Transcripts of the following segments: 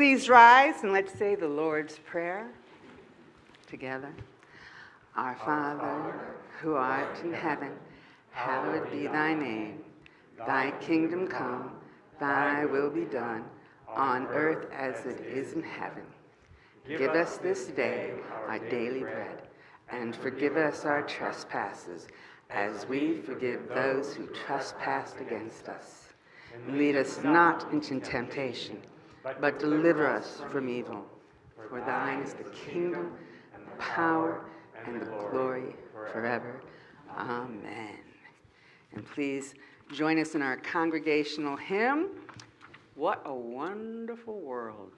Please rise and let's say the Lord's Prayer together. Our Father, who art in heaven, hallowed be thy name. Thy kingdom come, thy will be done, on earth as it is in heaven. Give us this day our daily bread, and forgive us our trespasses, as we forgive those who trespass against us. Lead us not into temptation, but deliver us from evil. For thine is the kingdom, and the power, and the glory forever. Amen. And please join us in our congregational hymn, What a Wonderful World.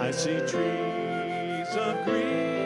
I see trees of green,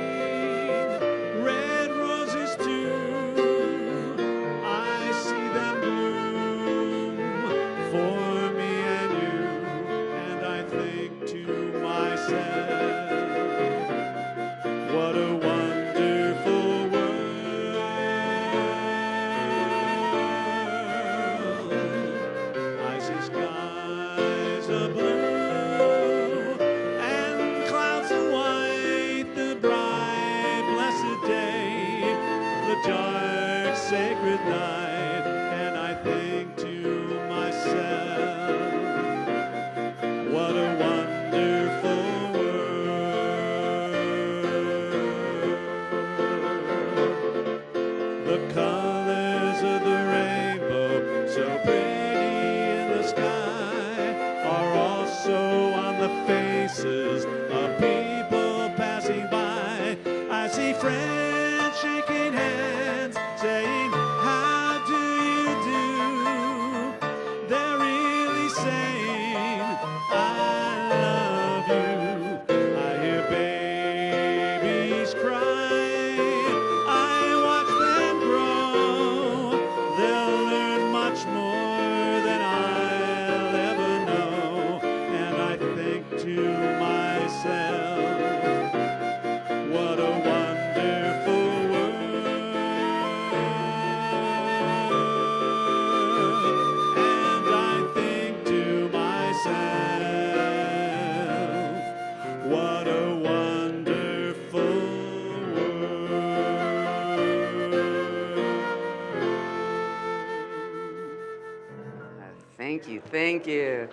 you, thank you.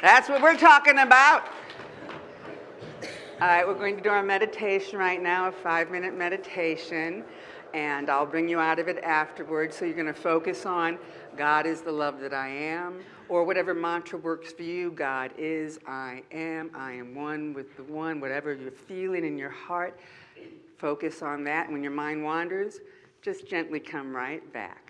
That's what we're talking about. All right, we're going to do our meditation right now, a five minute meditation, and I'll bring you out of it afterwards. So you're going to focus on God is the love that I am, or whatever mantra works for you. God is, I am, I am one with the one, whatever you're feeling in your heart, focus on that. And when your mind wanders, just gently come right back.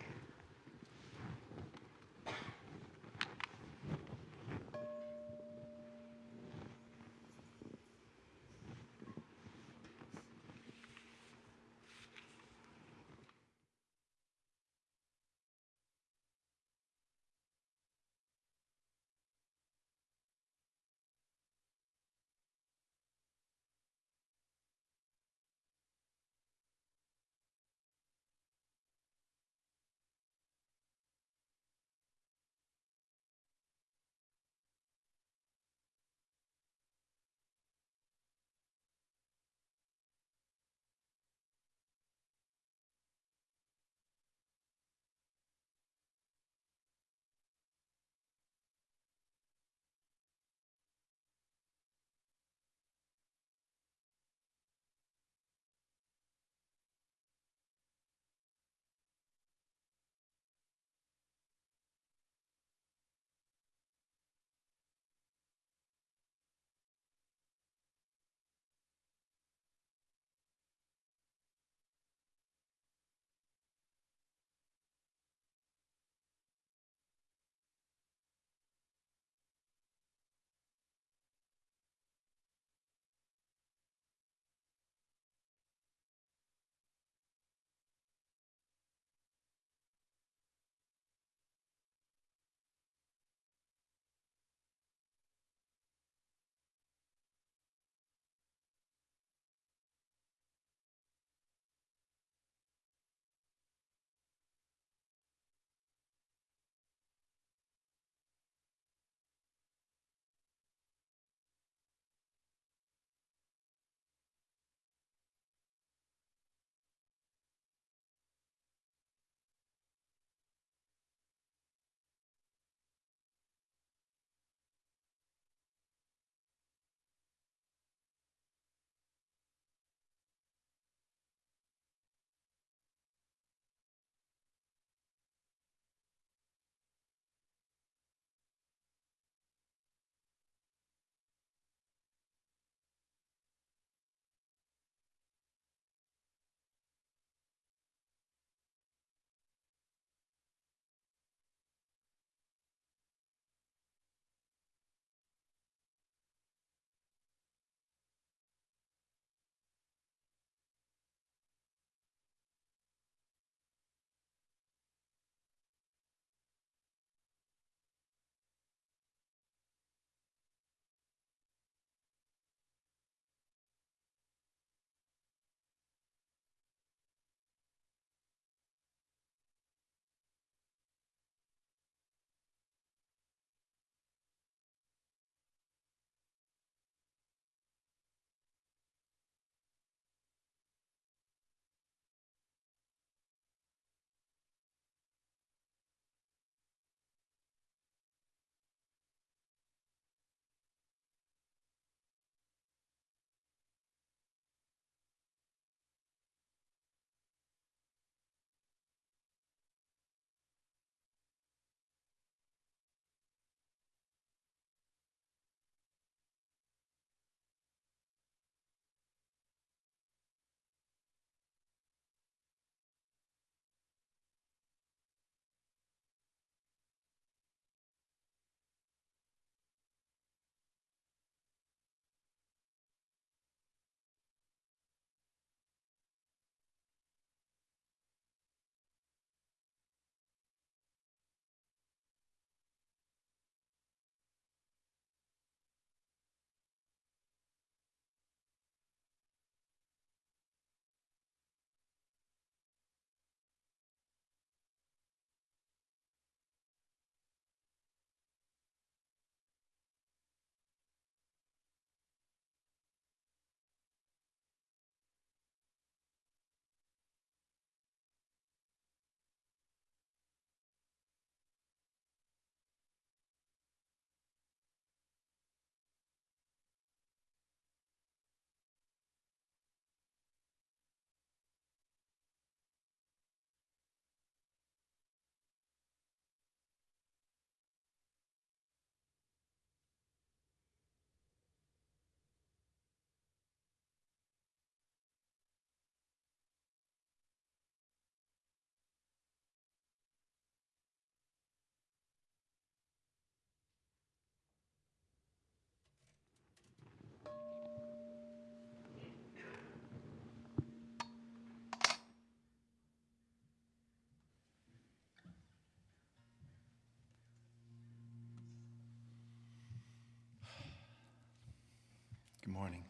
Morning.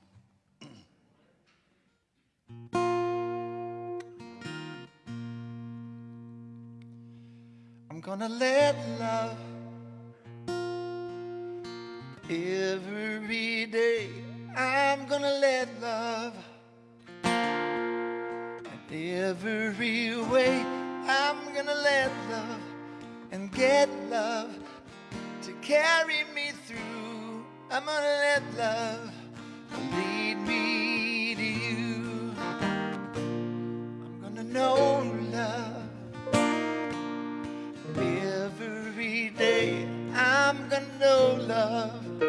I'm gonna let love every day. I'm gonna let love every way. I'm gonna let love and get love to carry me through. I'm gonna let love Know love every day. I'm gonna know love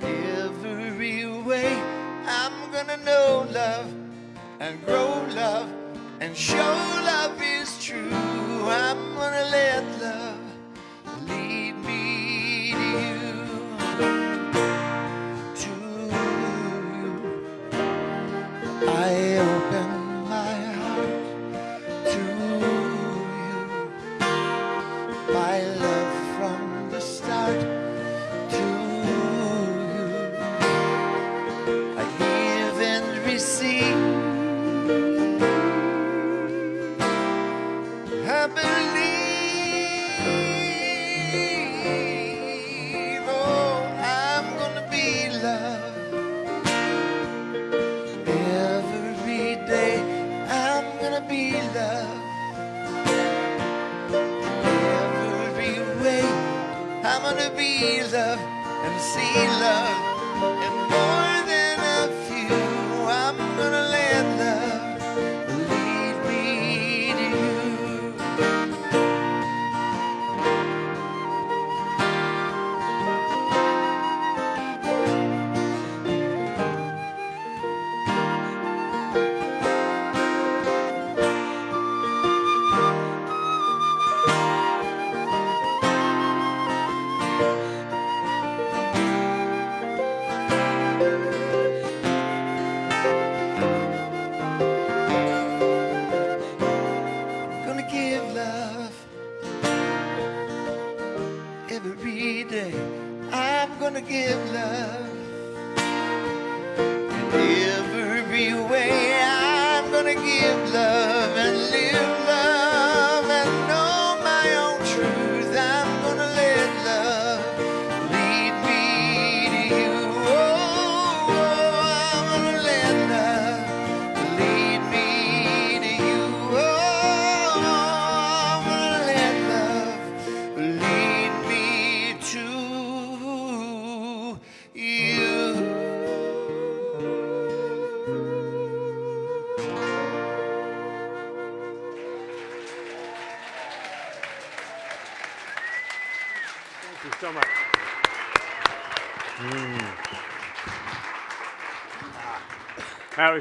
every way. I'm gonna know love and grow love and show love is true. I'm gonna let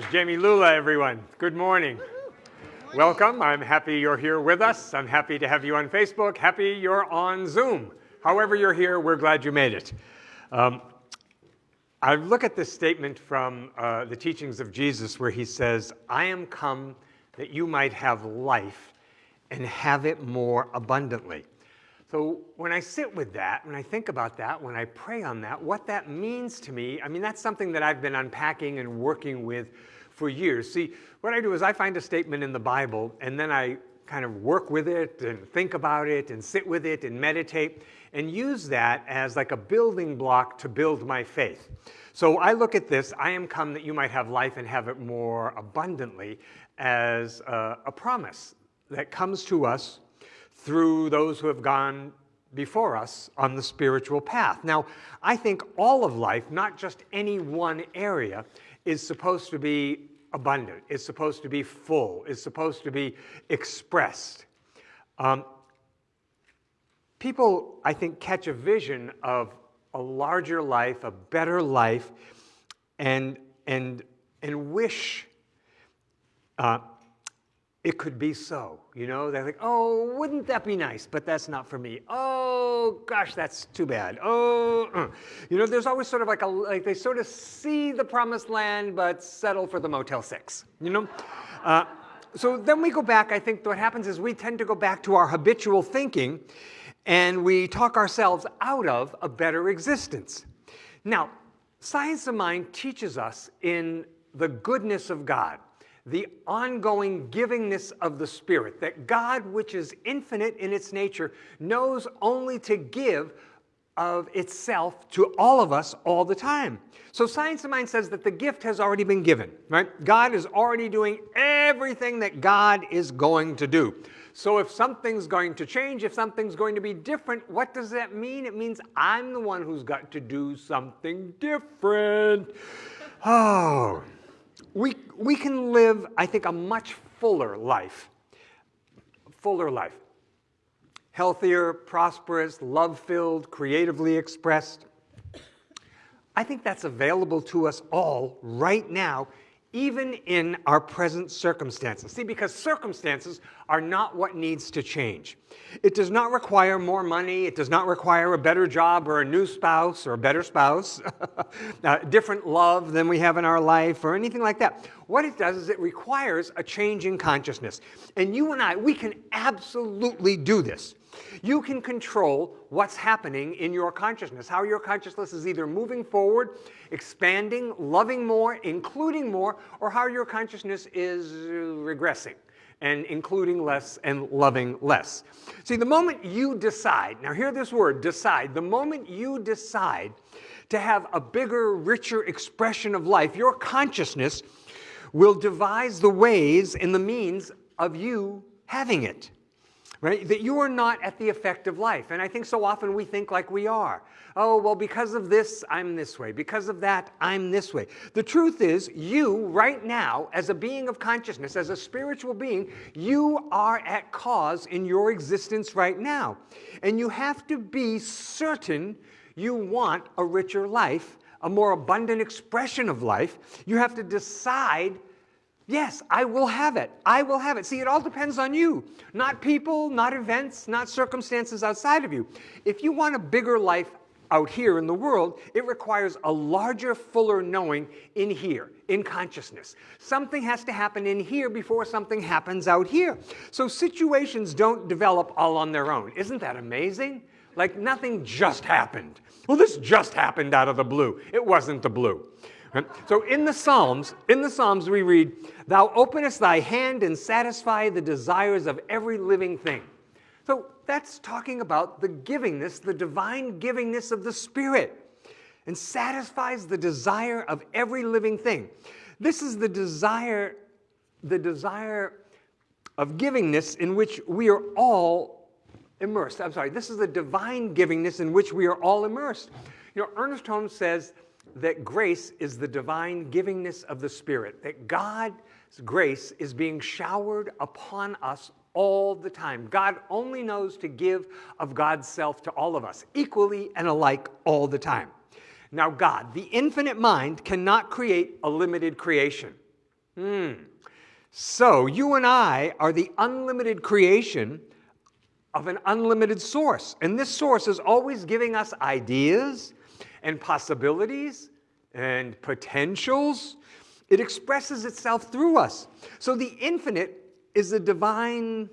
Jamie Lula, everyone. Good morning. Welcome. I'm happy you're here with us. I'm happy to have you on Facebook. Happy you're on Zoom. However, you're here, we're glad you made it. Um, I look at this statement from uh, the teachings of Jesus where he says, I am come that you might have life and have it more abundantly. So when I sit with that, when I think about that, when I pray on that, what that means to me, I mean, that's something that I've been unpacking and working with for years. See, what I do is I find a statement in the Bible and then I kind of work with it and think about it and sit with it and meditate and use that as like a building block to build my faith. So I look at this, I am come that you might have life and have it more abundantly, as a, a promise that comes to us through those who have gone before us on the spiritual path. Now, I think all of life, not just any one area, is supposed to be abundant, is supposed to be full, is supposed to be expressed. Um, people, I think, catch a vision of a larger life, a better life, and, and, and wish uh, it could be so. You know, they're like, oh, wouldn't that be nice? But that's not for me. Oh, gosh, that's too bad. Oh, uh. you know, there's always sort of like a, like they sort of see the promised land, but settle for the Motel 6, you know? Uh, so then we go back, I think what happens is we tend to go back to our habitual thinking and we talk ourselves out of a better existence. Now, Science of Mind teaches us in the goodness of God, the ongoing givingness of the Spirit, that God, which is infinite in its nature, knows only to give of itself to all of us all the time. So Science of Mind says that the gift has already been given, right? God is already doing everything that God is going to do. So if something's going to change, if something's going to be different, what does that mean? It means I'm the one who's got to do something different. Oh, we, we can live, I think, a much fuller life. Fuller life. Healthier, prosperous, love-filled, creatively expressed. I think that's available to us all right now, even in our present circumstances. See, because circumstances are not what needs to change. It does not require more money. It does not require a better job or a new spouse or a better spouse, uh, different love than we have in our life or anything like that. What it does is it requires a change in consciousness. And you and I, we can absolutely do this. You can control what's happening in your consciousness, how your consciousness is either moving forward, expanding, loving more, including more, or how your consciousness is regressing and including less and loving less. See, the moment you decide, now hear this word, decide, the moment you decide to have a bigger, richer expression of life, your consciousness will devise the ways and the means of you having it right? That you are not at the effect of life. And I think so often we think like we are. Oh, well, because of this, I'm this way. Because of that, I'm this way. The truth is, you right now, as a being of consciousness, as a spiritual being, you are at cause in your existence right now. And you have to be certain you want a richer life, a more abundant expression of life. You have to decide Yes, I will have it. I will have it. See, it all depends on you, not people, not events, not circumstances outside of you. If you want a bigger life out here in the world, it requires a larger, fuller knowing in here, in consciousness. Something has to happen in here before something happens out here. So situations don't develop all on their own. Isn't that amazing? Like nothing just happened. Well, this just happened out of the blue. It wasn't the blue. So in the Psalms, in the Psalms we read, Thou openest thy hand and satisfy the desires of every living thing. So that's talking about the givingness, the divine givingness of the Spirit, and satisfies the desire of every living thing. This is the desire, the desire of givingness in which we are all immersed. I'm sorry, this is the divine givingness in which we are all immersed. You know, Ernest Holmes says that grace is the divine givingness of the Spirit, that God's grace is being showered upon us all the time. God only knows to give of God's self to all of us, equally and alike all the time. Now, God, the infinite mind, cannot create a limited creation. Hmm. So, you and I are the unlimited creation of an unlimited source. And this source is always giving us ideas, and possibilities and potentials. It expresses itself through us. So the infinite is a divine,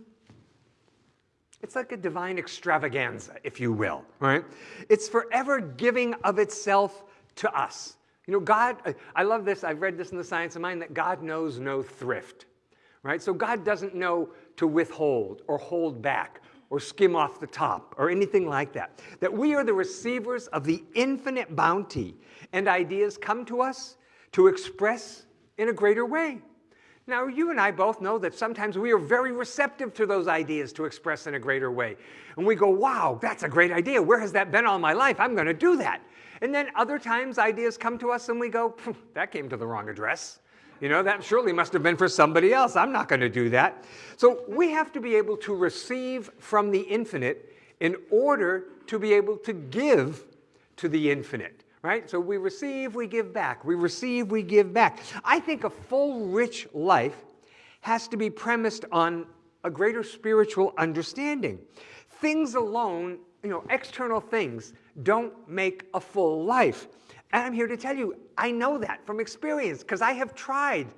it's like a divine extravaganza, if you will, right? It's forever giving of itself to us. You know, God, I love this, I've read this in the Science of Mind, that God knows no thrift, right? So God doesn't know to withhold or hold back or skim off the top or anything like that. That we are the receivers of the infinite bounty and ideas come to us to express in a greater way. Now, you and I both know that sometimes we are very receptive to those ideas to express in a greater way. And we go, wow, that's a great idea. Where has that been all my life? I'm going to do that. And then other times ideas come to us and we go, that came to the wrong address. You know, that surely must have been for somebody else. I'm not going to do that. So we have to be able to receive from the infinite in order to be able to give to the infinite, right? So we receive, we give back. We receive, we give back. I think a full, rich life has to be premised on a greater spiritual understanding. Things alone, you know, external things don't make a full life. And I'm here to tell you, I know that from experience because I have tried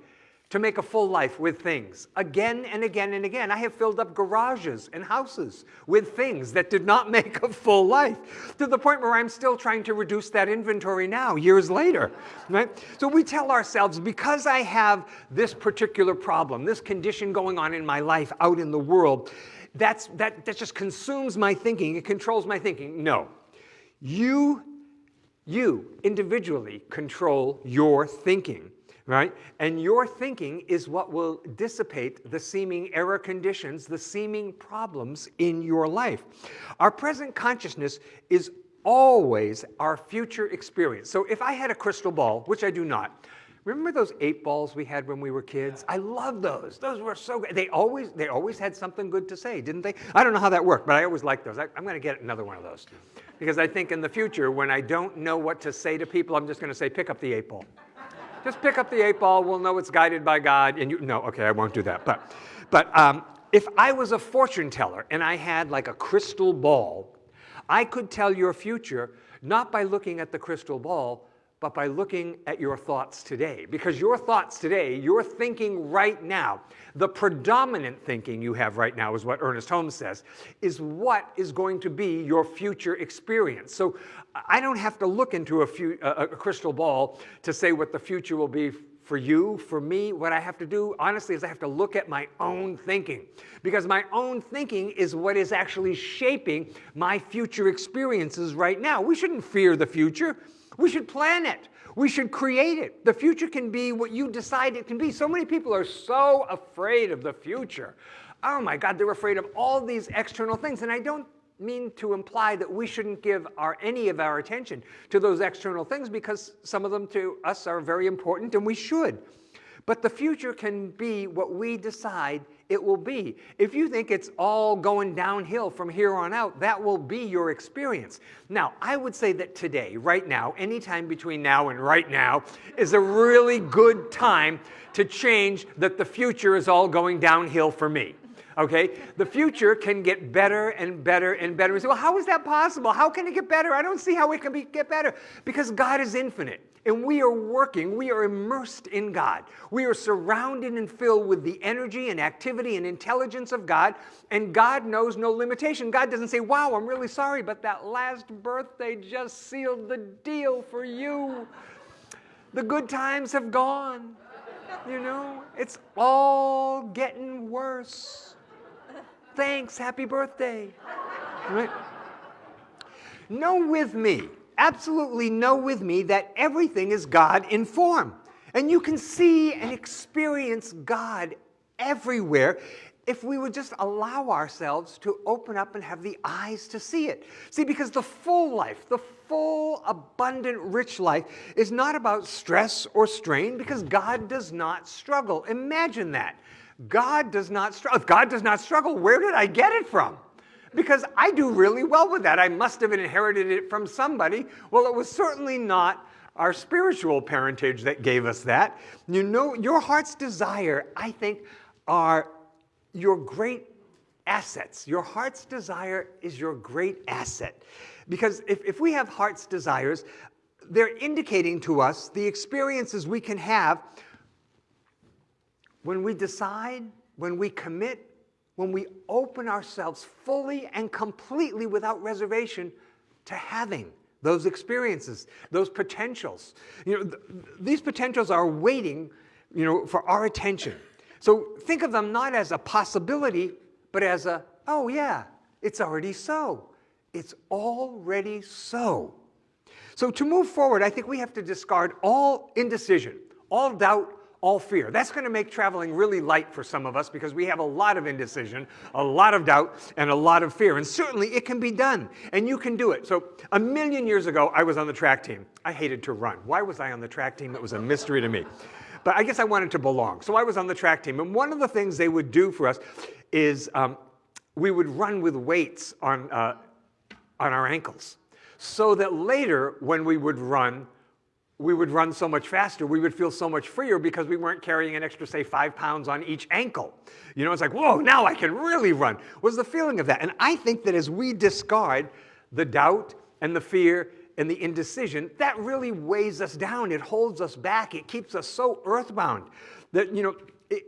to make a full life with things. Again and again and again. I have filled up garages and houses with things that did not make a full life to the point where I'm still trying to reduce that inventory now, years later. Right? So we tell ourselves, because I have this particular problem, this condition going on in my life out in the world, that's, that, that just consumes my thinking, it controls my thinking. No. You, you individually control your thinking right? And your thinking is what will dissipate the seeming error conditions, the seeming problems in your life. Our present consciousness is always our future experience. So if I had a crystal ball, which I do not, Remember those eight balls we had when we were kids? I love those. Those were so good. They always, they always had something good to say, didn't they? I don't know how that worked, but I always liked those. I, I'm going to get another one of those. Because I think in the future, when I don't know what to say to people, I'm just going to say, pick up the eight ball. Just pick up the eight ball. We'll know it's guided by God. And you, no, okay, I won't do that. But, but um, if I was a fortune teller and I had like a crystal ball, I could tell your future not by looking at the crystal ball, but by looking at your thoughts today. Because your thoughts today, your thinking right now, the predominant thinking you have right now is what Ernest Holmes says, is what is going to be your future experience. So I don't have to look into a, few, a, crystal ball to say what the future will be for you, for me, what I have to do, honestly, is I have to look at my own thinking. Because my own thinking is what is actually shaping my future experiences right now. We shouldn't fear the future. We should plan it. We should create it. The future can be what you decide it can be. So many people are so afraid of the future. Oh my God, they're afraid of all these external things. And I don't mean to imply that we shouldn't give our, any of our attention to those external things because some of them to us are very important and we should. But the future can be what we decide it will be. If you think it's all going downhill from here on out, that will be your experience. Now, I would say that today, right now, anytime between now and right now, is a really good time to change that the future is all going downhill for me. Okay? The future can get better and better and better. We say, well, how is that possible? How can it get better? I don't see how it can be, get better. Because God is infinite. And we are working, we are immersed in God. We are surrounded and filled with the energy and activity and intelligence of God, and God knows no limitation. God doesn't say, Wow, I'm really sorry, but that last birthday just sealed the deal for you. The good times have gone. You know, it's all getting worse. Thanks, happy birthday. Right? Know with me absolutely know with me that everything is God in form. And you can see and experience God everywhere if we would just allow ourselves to open up and have the eyes to see it. See, because the full life, the full, abundant, rich life is not about stress or strain because God does not struggle. Imagine that. God does not struggle. If God does not struggle, where did I get it from? because I do really well with that. I must have inherited it from somebody. Well, it was certainly not our spiritual parentage that gave us that. You know, your heart's desire, I think, are your great assets. Your heart's desire is your great asset. Because if, if we have heart's desires, they're indicating to us the experiences we can have when we decide, when we commit, when we open ourselves fully and completely without reservation to having those experiences, those potentials. You know, th these potentials are waiting, you know, for our attention. So think of them not as a possibility, but as a, oh yeah, it's already so. It's already so. So to move forward, I think we have to discard all indecision, all doubt, all fear. That's going to make traveling really light for some of us because we have a lot of indecision, a lot of doubt, and a lot of fear. And certainly it can be done, and you can do it. So a million years ago, I was on the track team. I hated to run. Why was I on the track team? It was a mystery to me. But I guess I wanted to belong. So I was on the track team. And one of the things they would do for us is um, we would run with weights on, uh, on our ankles so that later when we would run, we would run so much faster, we would feel so much freer because we weren't carrying an extra, say, five pounds on each ankle. You know, it's like, whoa, now I can really run. Was the feeling of that. And I think that as we discard the doubt and the fear and the indecision, that really weighs us down. It holds us back. It keeps us so earthbound that, you know, it,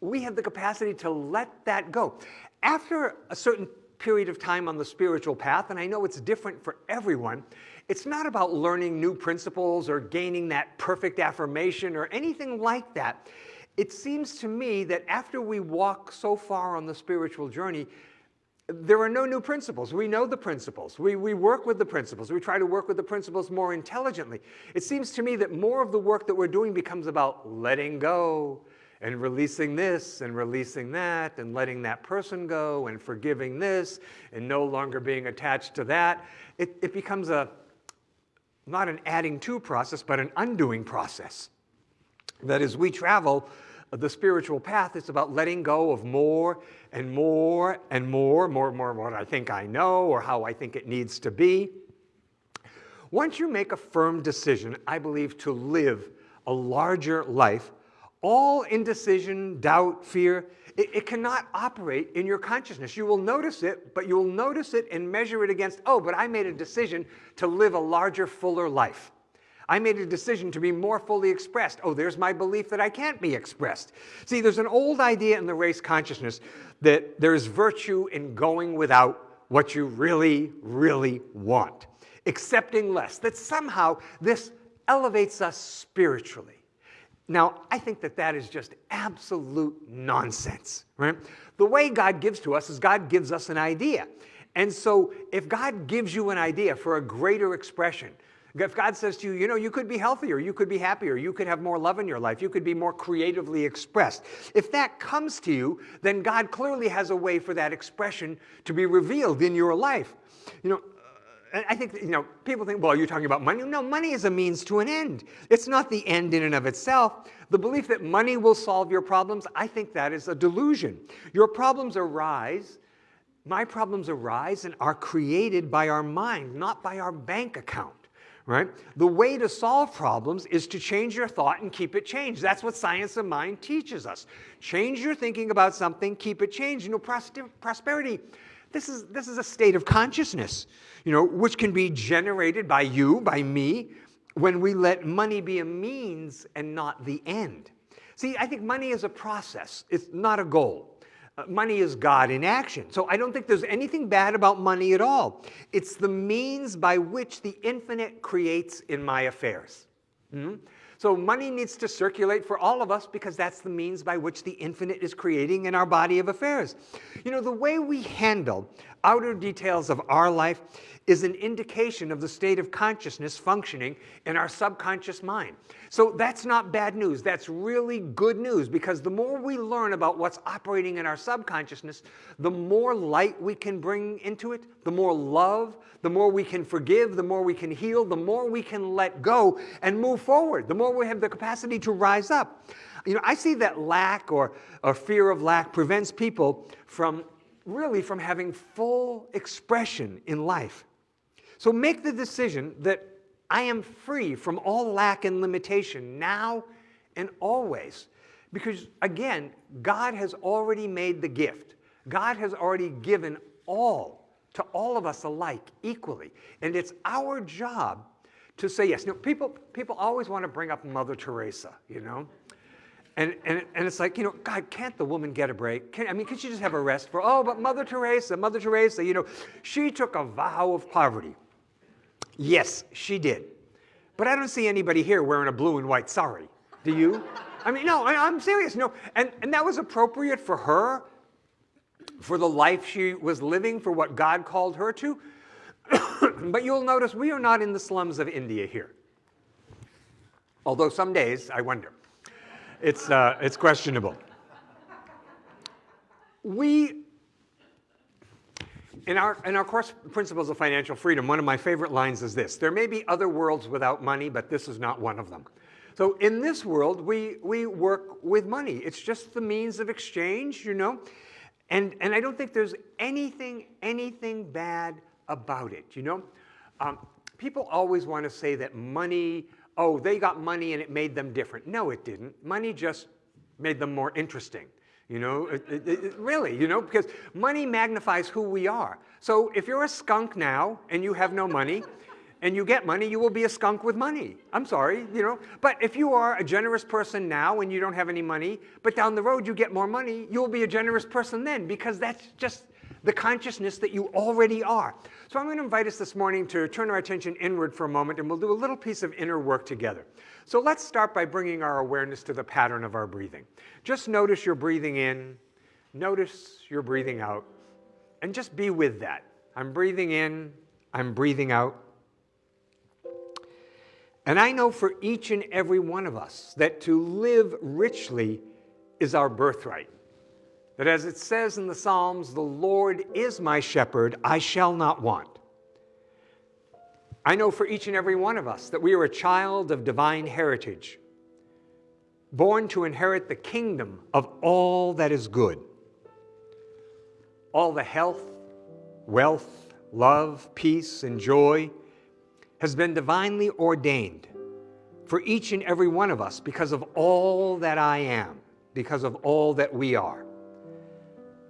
we have the capacity to let that go. After a certain period of time on the spiritual path, and I know it's different for everyone, it's not about learning new principles or gaining that perfect affirmation or anything like that. It seems to me that after we walk so far on the spiritual journey, there are no new principles. We know the principles. We, we work with the principles. We try to work with the principles more intelligently. It seems to me that more of the work that we're doing becomes about letting go and releasing this and releasing that and letting that person go and forgiving this and no longer being attached to that. It, it becomes a, not an adding to process, but an undoing process. That as we travel uh, the spiritual path, it's about letting go of more and more and more, more and more of what I think I know or how I think it needs to be. Once you make a firm decision, I believe, to live a larger life, all indecision, doubt, fear, it, it, cannot operate in your consciousness. You will notice it, but you will notice it and measure it against, oh, but I made a decision to live a larger, fuller life. I made a decision to be more fully expressed. Oh, there's my belief that I can't be expressed. See, there's an old idea in the race consciousness that there's virtue in going without what you really, really want, accepting less, that somehow this elevates us spiritually. Now, I think that that is just absolute nonsense, right? The way God gives to us is God gives us an idea. And so if God gives you an idea for a greater expression, if God says to you, you know, you could be healthier, you could be happier, you could have more love in your life, you could be more creatively expressed. If that comes to you, then God clearly has a way for that expression to be revealed in your life. You know, I think, you know, people think, well, you're talking about money. No, money is a means to an end. It's not the end in and of itself. The belief that money will solve your problems, I think that is a delusion. Your problems arise, my problems arise and are created by our mind, not by our bank account right? The way to solve problems is to change your thought and keep it changed. That's what science of mind teaches us. Change your thinking about something, keep it changed. You know, prosperity, this is, this is a state of consciousness, you know, which can be generated by you, by me, when we let money be a means and not the end. See, I think money is a process. It's not a goal. Uh, money is God in action. So I don't think there's anything bad about money at all. It's the means by which the infinite creates in my affairs. Mm -hmm. So money needs to circulate for all of us because that's the means by which the infinite is creating in our body of affairs. You know, the way we handle outer details of our life is an indication of the state of consciousness functioning in our subconscious mind. So that's not bad news. That's really good news because the more we learn about what's operating in our subconsciousness, the more light we can bring into it, the more love, the more we can forgive, the more we can heal, the more we can let go and move forward, the more we have the capacity to rise up. You know, I see that lack or, or fear of lack prevents people from really from having full expression in life. So make the decision that I am free from all lack and limitation now and always. Because again, God has already made the gift. God has already given all to all of us alike equally. And it's our job to say yes. Now, people, people always want to bring up Mother Teresa, you know? And, and, and it's like, you know, God, can't the woman get a break? Can, I mean, can she just have a rest for, oh, but Mother Teresa, Mother Teresa, you know, she took a vow of poverty. Yes, she did. But I don't see anybody here wearing a blue and white sari. Do you? I mean, no, I, am serious. No, and, and that was appropriate for her, for the life she was living, for what God called her to. but you'll notice we are not in the slums of India here. Although some days I wonder. It's, uh, it's questionable. We in our, in our course, Principles of Financial Freedom, one of my favorite lines is this. There may be other worlds without money, but this is not one of them. So in this world, we, we work with money. It's just the means of exchange, you know? And, and I don't think there's anything, anything bad about it, you know? Um, people always want to say that money, oh, they got money and it made them different. No, it didn't. Money just made them more interesting. You know, it, it, it, really, you know, because money magnifies who we are. So if you're a skunk now and you have no money, and you get money, you will be a skunk with money. I'm sorry, you know. But if you are a generous person now and you don't have any money, but down the road you get more money, you'll be a generous person then because that's just the consciousness that you already are. So I'm going to invite us this morning to turn our attention inward for a moment and we'll do a little piece of inner work together. So let's start by bringing our awareness to the pattern of our breathing. Just notice your breathing in, notice your breathing out, and just be with that. I'm breathing in, I'm breathing out. And I know for each and every one of us that to live richly is our birthright. That as it says in the Psalms, the Lord is my shepherd, I shall not want. I know for each and every one of us that we are a child of divine heritage, born to inherit the kingdom of all that is good. All the health, wealth, love, peace, and joy has been divinely ordained for each and every one of us because of all that I am, because of all that we are.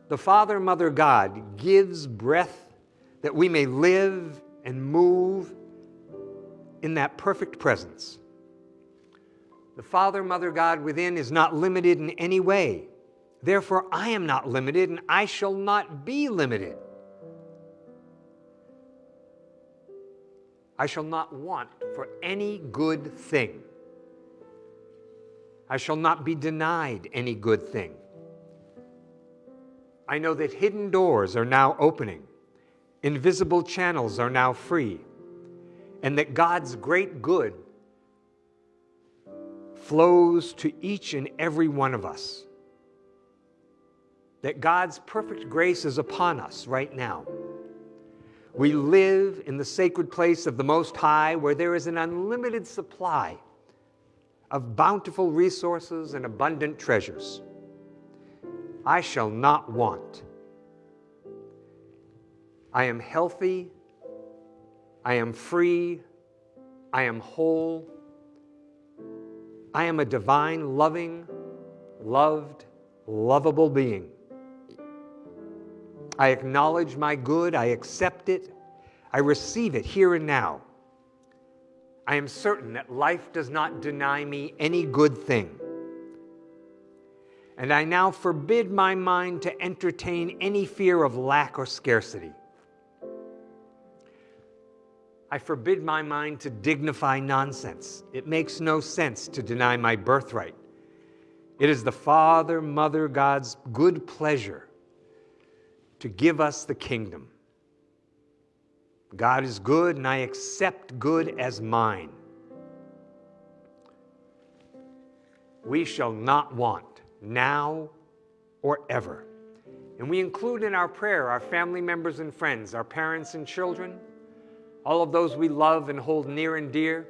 The Father, Mother, God gives breath that we may live and move in that perfect presence. The Father, Mother, God within is not limited in any way. Therefore, I am not limited and I shall not be limited. I shall not want for any good thing. I shall not be denied any good thing. I know that hidden doors are now opening, invisible channels are now free, and that God's great good flows to each and every one of us. That God's perfect grace is upon us right now. We live in the sacred place of the Most High where there is an unlimited supply of bountiful resources and abundant treasures. I shall not want. I am healthy. I am free. I am whole. I am a divine, loving, loved, lovable being. I acknowledge my good, I accept it, I receive it here and now. I am certain that life does not deny me any good thing. And I now forbid my mind to entertain any fear of lack or scarcity. I forbid my mind to dignify nonsense. It makes no sense to deny my birthright. It is the Father, Mother, God's good pleasure to give us the kingdom. God is good, and I accept good as mine. We shall not want now or ever. And we include in our prayer our family members and friends, our parents and children, all of those we love and hold near and dear,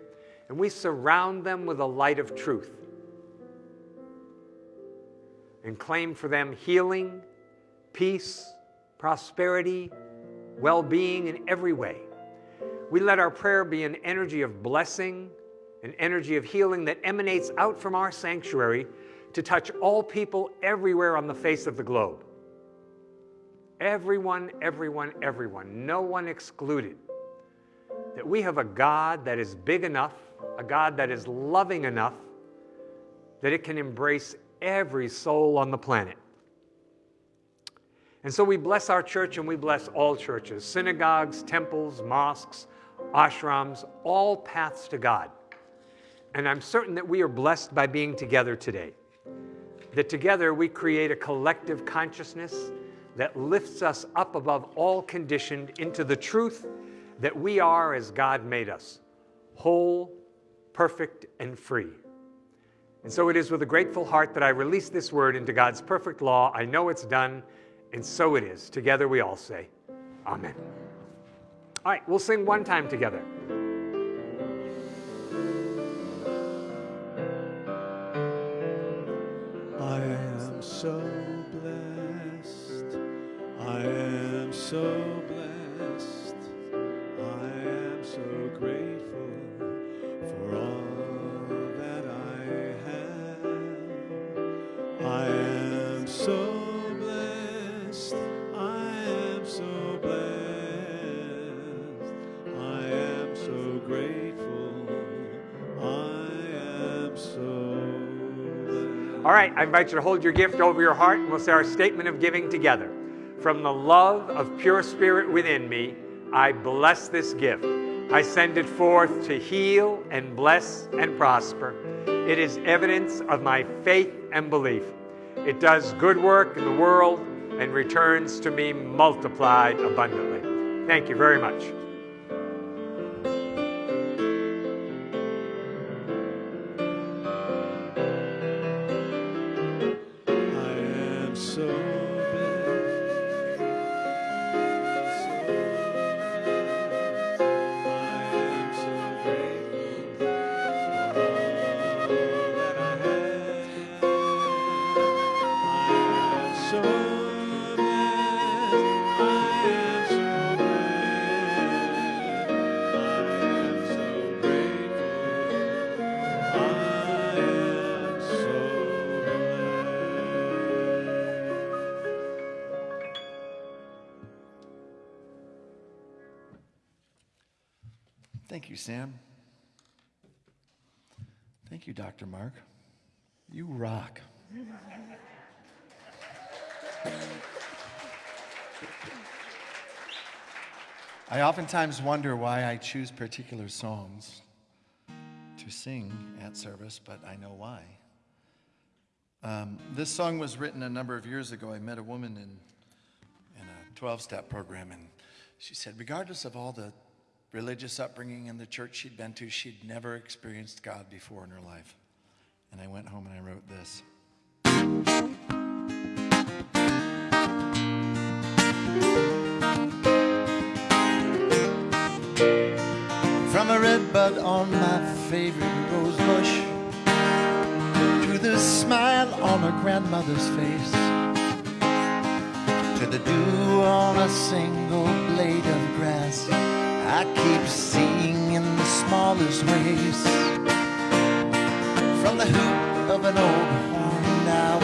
and we surround them with a light of truth and claim for them healing, peace, prosperity, well being in every way. We let our prayer be an energy of blessing, an energy of healing that emanates out from our sanctuary to touch all people everywhere on the face of the globe. Everyone, everyone, everyone, no one excluded. That we have a God that is big enough, a God that is loving enough, that it can embrace every soul on the planet. And so we bless our church and we bless all churches, synagogues, temples, mosques, ashrams, all paths to God. And I'm certain that we are blessed by being together today. That together we create a collective consciousness that lifts us up above all conditioned into the truth that we are as God made us whole, perfect, and free. And so it is with a grateful heart that I release this word into God's perfect law. I know it's done. And so it is. Together we all say, Amen. All right, we'll sing one time together. So blessed. I am so grateful for all that I have. I am so blessed. I am so blessed. I am so grateful. I am so blessed. All right, I invite you to hold your gift over your heart and we'll say our statement of giving together. From the love of pure spirit within me, I bless this gift. I send it forth to heal and bless and prosper. It is evidence of my faith and belief. It does good work in the world and returns to me multiplied abundantly. Thank you very much. You, Sam. Thank you, Dr. Mark. You rock. I oftentimes wonder why I choose particular songs to sing at service, but I know why. Um, this song was written a number of years ago. I met a woman in, in a 12 step program, and she said, regardless of all the religious upbringing in the church she'd been to, she'd never experienced God before in her life. And I went home and I wrote this. From a red bud on my favorite rose bush to the smile on her grandmother's face to the dew on a single blade of grass. I keep seeing in the smallest ways. From the hoop of an old horned owl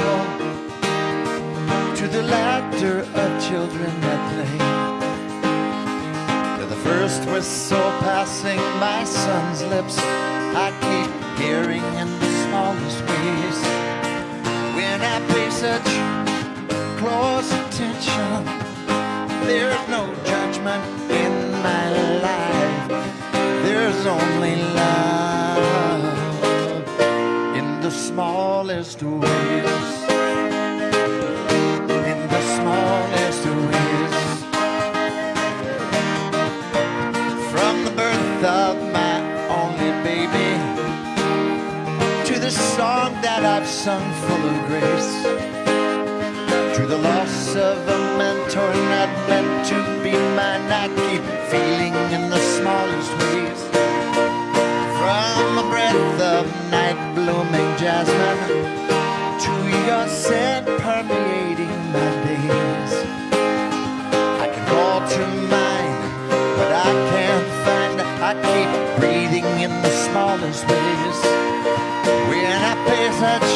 to the laughter of children that play. To the first whistle passing my son's lips, I keep hearing in the smallest ways. When I pay such close attention. There's no judgment in my life. There's only love in the smallest ways. In the smallest ways. From the birth of my only baby to the song that I've sung full of grace the loss of a mentor not meant to be mine. I keep feeling in the smallest ways. From a breath of night blooming jasmine to your scent permeating my days. I can call to mind, but I can't find. I keep breathing in the smallest ways. When I pay such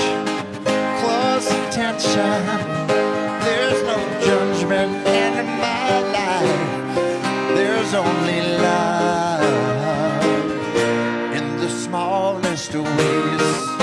close attention. Only love in the smallest ways.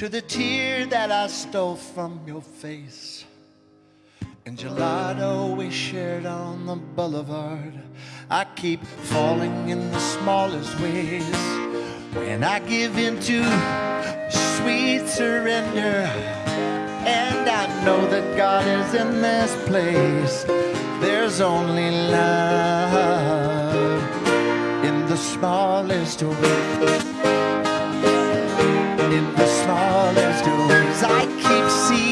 To the tear that I stole from your face. And gelato we shared on the boulevard. I keep falling in the smallest ways. When I give in to sweet surrender, and I know that God is in this place. There's only love in the smallest ways. I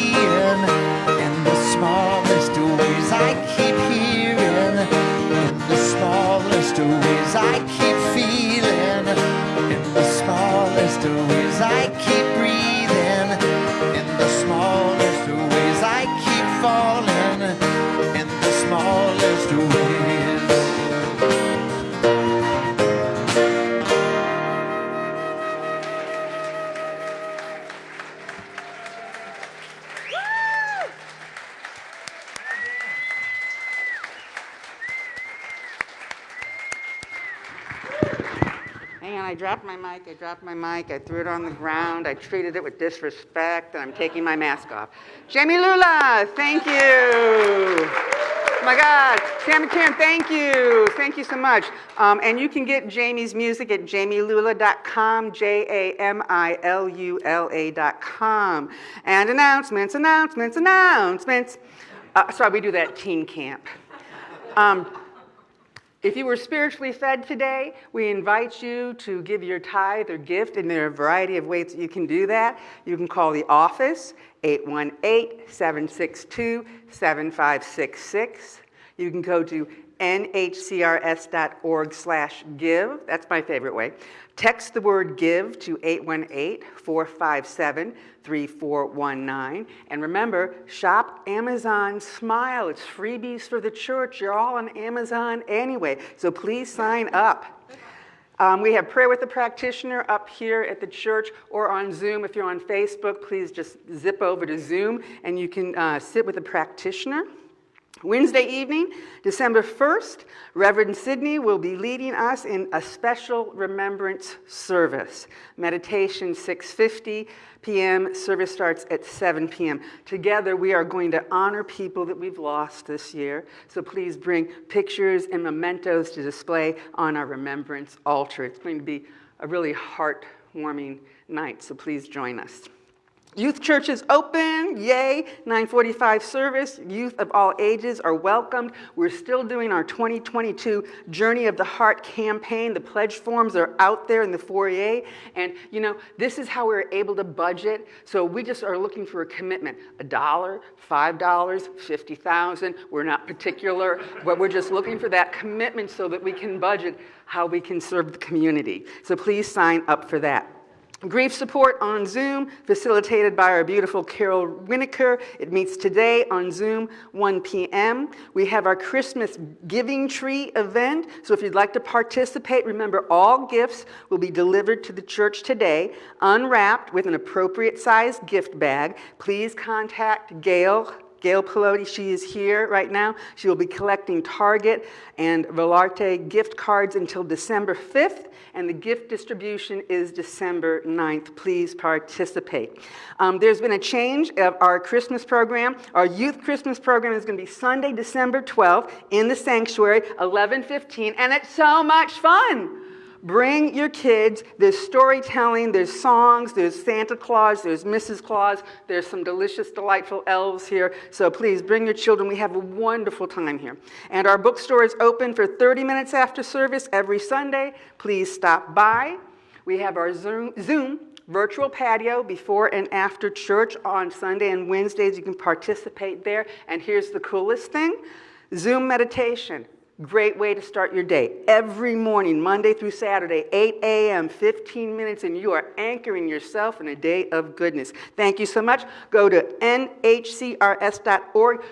mic, I dropped my mic, I threw it on the ground, I treated it with disrespect, and I'm taking my mask off. Jami Lula, thank you. Oh my God, Sam and McCann, thank you. Thank you so much. Um, and you can get Jami's music at jamilula.com, J A M I L U L A.com. And announcements, announcements, announcements. Uh, sorry, we do that at teen camp. Um, if you were spiritually fed today, we invite you to give your tithe or gift, and there are a variety of ways that you can do that. You can call the office, 818-762-7566. You can go to nhcrs.org slash give. That's my favorite way. Text the word give to 818-457-3419. And remember, shop Amazon Smile. It's freebies for the church. You're all on Amazon anyway, so please sign up. Um, we have prayer with the practitioner up here at the church or on Zoom. If you're on Facebook, please just zip over to Zoom and you can uh, sit with a practitioner. Wednesday evening, December 1st, Reverend Sidney will be leading us in a special remembrance service. Meditation 6:50 p.m. Service starts at 7 p.m. Together, we are going to honor people that we've lost this year. So please bring pictures and mementos to display on our remembrance altar. It's going to be a really heartwarming night. So please join us. Youth church is open, yay, 945 service. Youth of all ages are welcomed. We're still doing our 2022 Journey of the Heart campaign. The pledge forms are out there in the foyer. And you know, this is how we're able to budget. So we just are looking for a commitment. A dollar, five dollars, 50,000. We're not particular, but we're just looking for that commitment so that we can budget how we can serve the community. So please sign up for that. Grief support on Zoom, facilitated by our beautiful Carol Winokur. It meets today on Zoom, 1 p.m. We have our Christmas Giving Tree event. So if you'd like to participate, remember all gifts will be delivered to the church today, unwrapped with an appropriate sized gift bag. Please contact Gail Gail Pelosi, she is here right now. She will be collecting Target and Volarte gift cards until December 5th, and the gift distribution is December 9th. Please participate. Um, there's been a change of our Christmas program. Our youth Christmas program is going to be Sunday, December 12th in the sanctuary, 11:15, and it's so much fun. Bring your kids. There's storytelling, there's songs, there's Santa Claus, there's Mrs. Claus, there's some delicious, delightful elves here. So please bring your children. We have a wonderful time here. And our bookstore is open for 30 minutes after service every Sunday. Please stop by. We have our Zoom, Zoom virtual patio before and after church on Sunday and Wednesdays. You can participate there. And here's the coolest thing Zoom meditation. Great way to start your day. Every morning, Monday through Saturday, 8 a.m., 15 minutes, and you are anchoring yourself in a day of goodness. Thank you so much. Go to nhcrs.org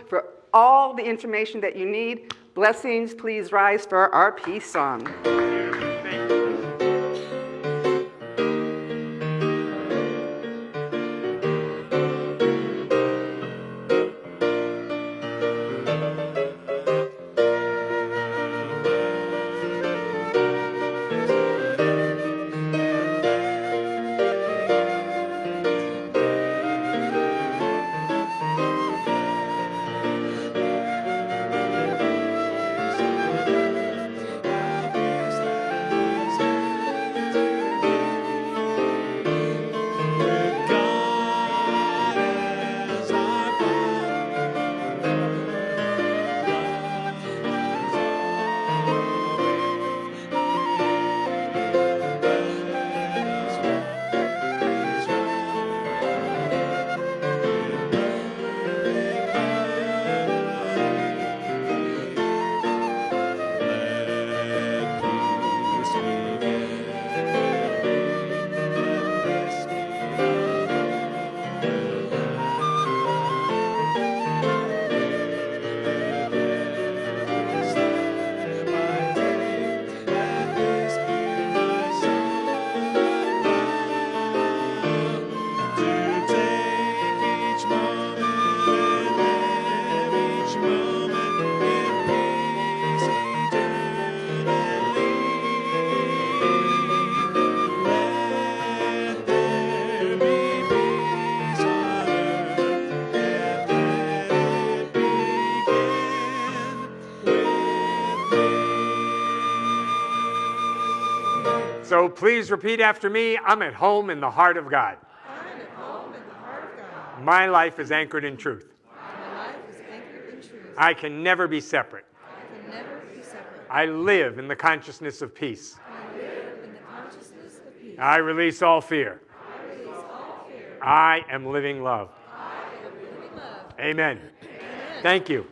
for all the information that you need. Blessings, please rise for our peace song. So please repeat after me I'm at home in the heart of God. I'm at home in the heart of God. My life is anchored in truth. My life is anchored in truth. I can never be separate. I can never be separate. I live in the consciousness of peace. I live in the consciousness of peace. I release all fear. I release all fear. I am living love. I am living love. Amen. Amen. Thank you.